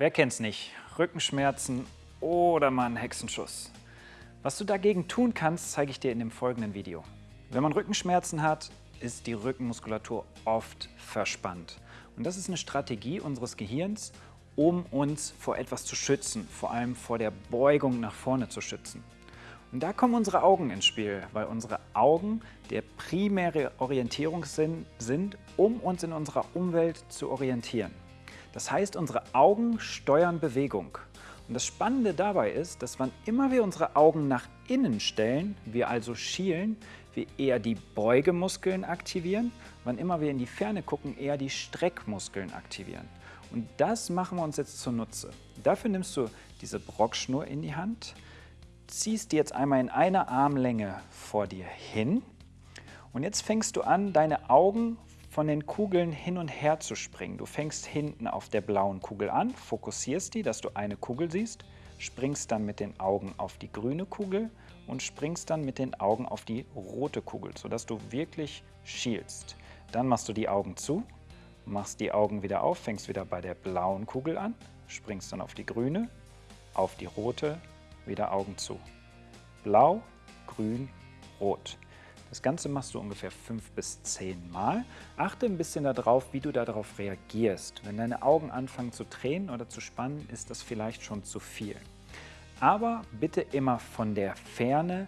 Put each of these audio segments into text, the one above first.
Wer kennt's nicht? Rückenschmerzen oder mal einen Hexenschuss. Was du dagegen tun kannst, zeige ich dir in dem folgenden Video. Wenn man Rückenschmerzen hat, ist die Rückenmuskulatur oft verspannt. Und das ist eine Strategie unseres Gehirns, um uns vor etwas zu schützen, vor allem vor der Beugung nach vorne zu schützen. Und da kommen unsere Augen ins Spiel, weil unsere Augen der primäre Orientierungssinn sind, um uns in unserer Umwelt zu orientieren. Das heißt, unsere Augen steuern Bewegung. Und das Spannende dabei ist, dass wann immer wir unsere Augen nach innen stellen, wir also schielen, wir eher die Beugemuskeln aktivieren, wann immer wir in die Ferne gucken, eher die Streckmuskeln aktivieren. Und das machen wir uns jetzt zunutze. Dafür nimmst du diese Brockschnur in die Hand, ziehst die jetzt einmal in einer Armlänge vor dir hin und jetzt fängst du an, deine Augen von den Kugeln hin und her zu springen. Du fängst hinten auf der blauen Kugel an, fokussierst die, dass du eine Kugel siehst, springst dann mit den Augen auf die grüne Kugel und springst dann mit den Augen auf die rote Kugel, sodass du wirklich schielst. Dann machst du die Augen zu, machst die Augen wieder auf, fängst wieder bei der blauen Kugel an, springst dann auf die grüne, auf die rote, wieder Augen zu. Blau, grün, rot. Das Ganze machst du ungefähr fünf bis zehn Mal. Achte ein bisschen darauf, wie du darauf reagierst. Wenn deine Augen anfangen zu tränen oder zu spannen, ist das vielleicht schon zu viel. Aber bitte immer von der Ferne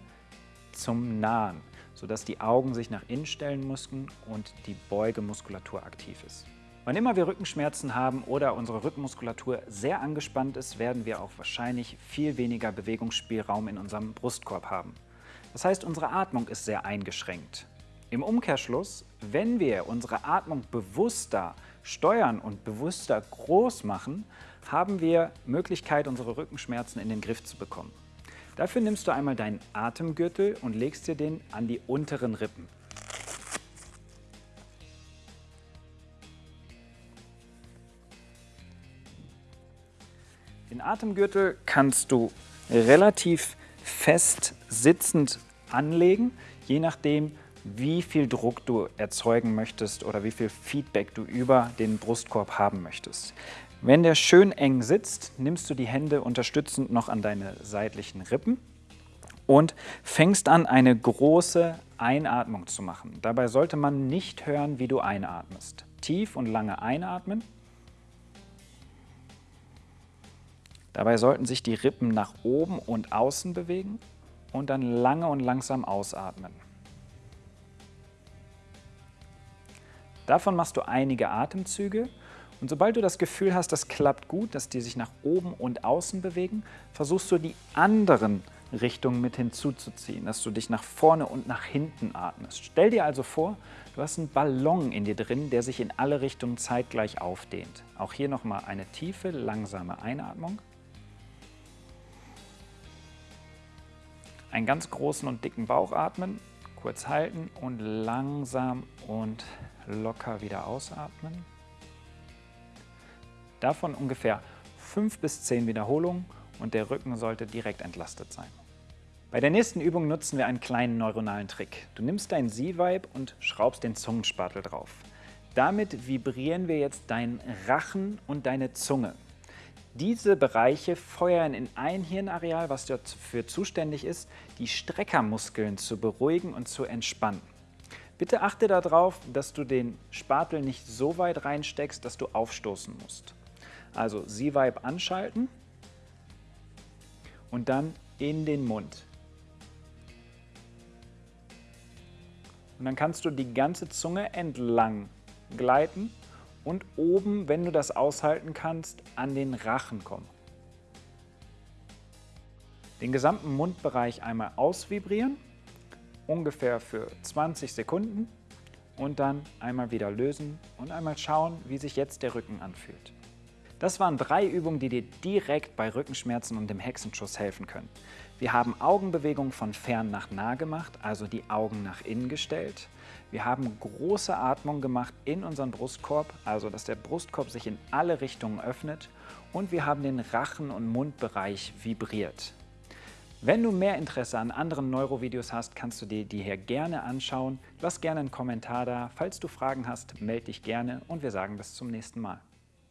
zum Nahen, sodass die Augen sich nach innen stellen mussten und die Beugemuskulatur aktiv ist. Wann immer wir Rückenschmerzen haben oder unsere Rückenmuskulatur sehr angespannt ist, werden wir auch wahrscheinlich viel weniger Bewegungsspielraum in unserem Brustkorb haben. Das heißt, unsere Atmung ist sehr eingeschränkt. Im Umkehrschluss, wenn wir unsere Atmung bewusster steuern und bewusster groß machen, haben wir Möglichkeit, unsere Rückenschmerzen in den Griff zu bekommen. Dafür nimmst du einmal deinen Atemgürtel und legst dir den an die unteren Rippen. Den Atemgürtel kannst du relativ fest sitzend anlegen, je nachdem, wie viel Druck du erzeugen möchtest oder wie viel Feedback du über den Brustkorb haben möchtest. Wenn der schön eng sitzt, nimmst du die Hände unterstützend noch an deine seitlichen Rippen und fängst an, eine große Einatmung zu machen. Dabei sollte man nicht hören, wie du einatmest. Tief und lange einatmen Dabei sollten sich die Rippen nach oben und außen bewegen und dann lange und langsam ausatmen. Davon machst du einige Atemzüge und sobald du das Gefühl hast, das klappt gut, dass die sich nach oben und außen bewegen, versuchst du die anderen Richtungen mit hinzuzuziehen, dass du dich nach vorne und nach hinten atmest. Stell dir also vor, du hast einen Ballon in dir drin, der sich in alle Richtungen zeitgleich aufdehnt. Auch hier nochmal eine tiefe, langsame Einatmung. Einen ganz großen und dicken Bauch atmen, kurz halten und langsam und locker wieder ausatmen. Davon ungefähr 5 bis 10 Wiederholungen und der Rücken sollte direkt entlastet sein. Bei der nächsten Übung nutzen wir einen kleinen neuronalen Trick. Du nimmst dein Z-Vibe und schraubst den Zungenspatel drauf. Damit vibrieren wir jetzt deinen Rachen und deine Zunge. Diese Bereiche feuern in ein Hirnareal, was dafür zuständig ist, die Streckermuskeln zu beruhigen und zu entspannen. Bitte achte darauf, dass du den Spatel nicht so weit reinsteckst, dass du aufstoßen musst. Also Z-Vibe anschalten und dann in den Mund. Und dann kannst du die ganze Zunge entlang gleiten und oben, wenn du das aushalten kannst, an den Rachen kommen. Den gesamten Mundbereich einmal ausvibrieren, ungefähr für 20 Sekunden und dann einmal wieder lösen und einmal schauen, wie sich jetzt der Rücken anfühlt. Das waren drei Übungen, die dir direkt bei Rückenschmerzen und dem Hexenschuss helfen können. Wir haben Augenbewegungen von fern nach nah gemacht, also die Augen nach innen gestellt. Wir haben große Atmung gemacht in unseren Brustkorb, also dass der Brustkorb sich in alle Richtungen öffnet. Und wir haben den Rachen- und Mundbereich vibriert. Wenn du mehr Interesse an anderen Neurovideos hast, kannst du dir die hier gerne anschauen. Lass gerne einen Kommentar da. Falls du Fragen hast, melde dich gerne und wir sagen bis zum nächsten Mal.